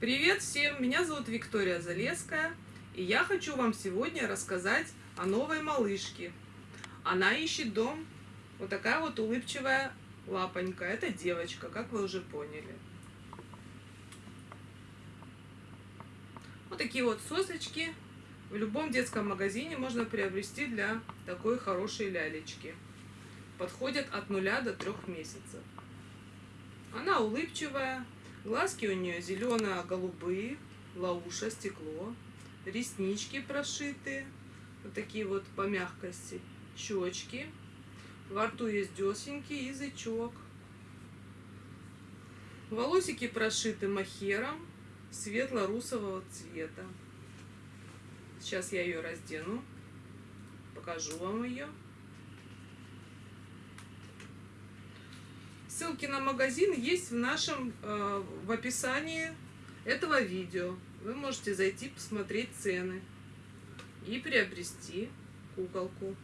Привет всем! Меня зовут Виктория Залеская, и я хочу вам сегодня рассказать о новой малышке. Она ищет дом. Вот такая вот улыбчивая лапонька. Это девочка, как вы уже поняли. Вот такие вот сосочки в любом детском магазине можно приобрести для такой хорошей лялечки. Подходят от нуля до трех месяцев. Она улыбчивая, глазки у нее зелено-голубые, лауша, стекло, реснички прошиты, вот такие вот по мягкости, щечки, во рту есть десеньки, язычок. Волосики прошиты махером светло-русового цвета. Сейчас я ее раздену, покажу вам ее. Ссылки на магазин есть в нашем э, в описании этого видео. Вы можете зайти посмотреть цены и приобрести куколку.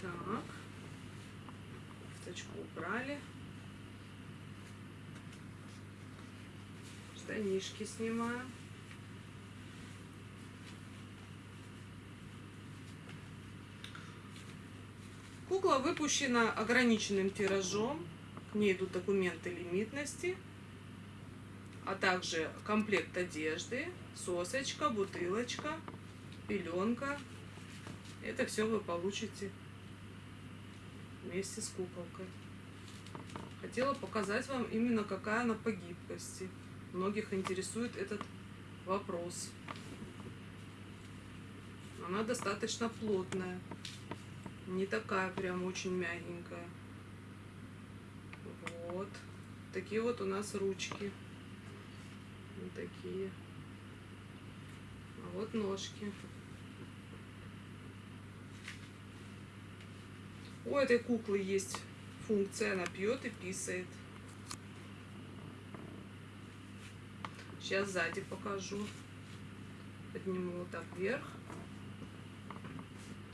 Так, кофточку убрали. Штанишки снимаем. Кукла выпущена ограниченным тиражом. К ней идут документы лимитности, а также комплект одежды, сосочка, бутылочка, пеленка. Это все вы получите вместе с куколкой. Хотела показать вам именно какая она по гибкости. Многих интересует этот вопрос. Она достаточно плотная. Не такая прям очень мягенькая. Вот. Такие вот у нас ручки. Вот такие. А вот ножки. У этой куклы есть функция, она пьет и писает. Сейчас сзади покажу. Подниму вот так вверх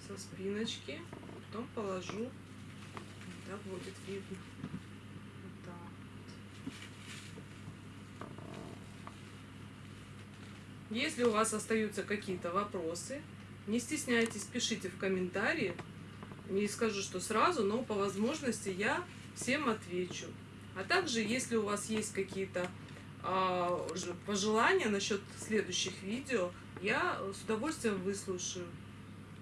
со спиночки, потом положу, так будет видно. Вот вот. Если у вас остаются какие-то вопросы, не стесняйтесь, пишите в комментарии. Не скажу, что сразу, но по возможности я всем отвечу. А также, если у вас есть какие-то а, пожелания насчет следующих видео, я с удовольствием выслушаю.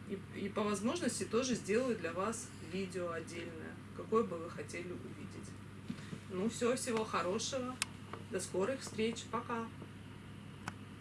И, и по возможности тоже сделаю для вас видео отдельное, какое бы вы хотели увидеть. Ну все, всего хорошего. До скорых встреч. Пока.